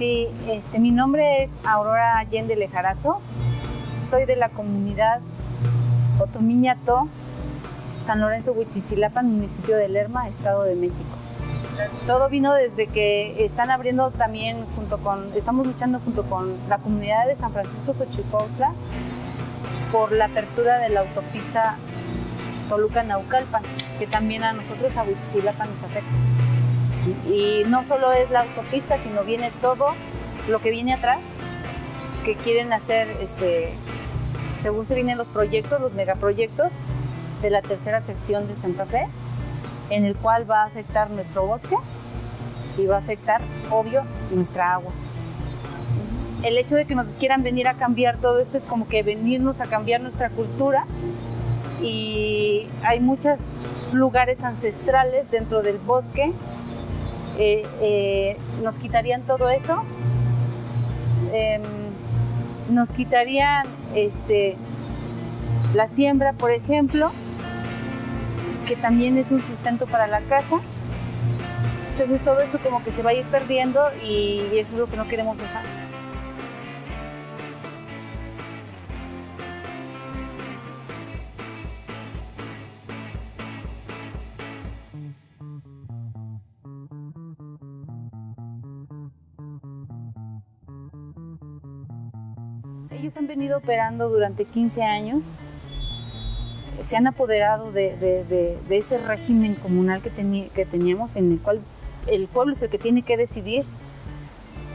Sí, este, mi nombre es Aurora Allende Lejarazo. Soy de la comunidad Otomiñato, San Lorenzo Huichizilapan, municipio de Lerma, Estado de México. Todo vino desde que están abriendo también junto con, estamos luchando junto con la comunidad de San Francisco Xochipotla por la apertura de la autopista Toluca-Naucalpan, que también a nosotros a Huichizilapan nos afecta. Y no solo es la autopista, sino viene todo lo que viene atrás, que quieren hacer, este, según se vienen los proyectos, los megaproyectos de la tercera sección de Santa Fe, en el cual va a afectar nuestro bosque y va a afectar, obvio, nuestra agua. El hecho de que nos quieran venir a cambiar todo esto es como que venirnos a cambiar nuestra cultura y hay muchos lugares ancestrales dentro del bosque eh, eh, nos quitarían todo eso, em, nos quitarían este, la siembra, por ejemplo, que también es un sustento para la casa. Entonces todo eso como que se va a ir perdiendo y eso es lo que no queremos dejar. Ellos han venido operando durante 15 años, se han apoderado de, ese régimen comunal que, teníamos en el cual el pueblo es el que tiene que decidir,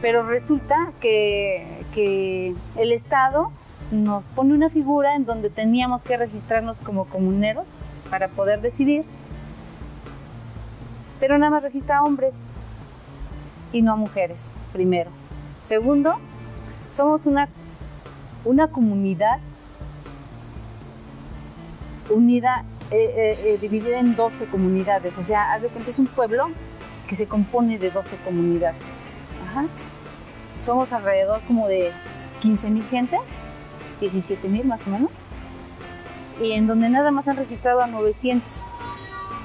pero resulta que, que el Estado nos pone una figura en donde teníamos que registrarnos como comuneros para poder decidir, pero nada más registra a hombres y no a mujeres, primero. Segundo, somos una una comunidad unida, eh, eh, eh, dividida en 12 comunidades. O sea, haz de cuenta, es un pueblo que se compone de 12 comunidades. Somos alrededor como de 15 mil gentes, 17 mil más o menos, y en donde nada más han registrado a 900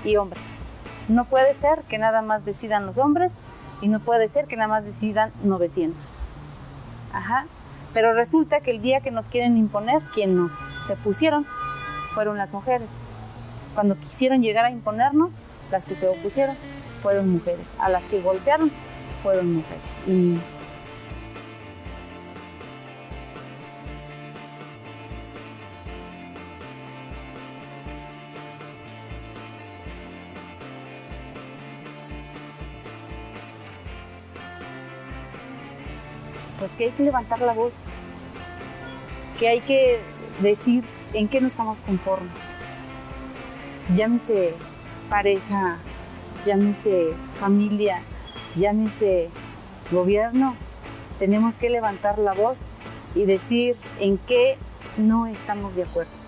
y hombres. No puede ser que nada más decidan los hombres y no puede ser que nada más decidan 900. Ajá. Pero resulta que el día que nos quieren imponer, quien nos se pusieron fueron las mujeres. Cuando quisieron llegar a imponernos, las que se opusieron fueron mujeres. A las que golpearon fueron mujeres y niños. pues que hay que levantar la voz, que hay que decir en qué no estamos conformes. Llámese pareja, llámese familia, llámese gobierno, tenemos que levantar la voz y decir en qué no estamos de acuerdo.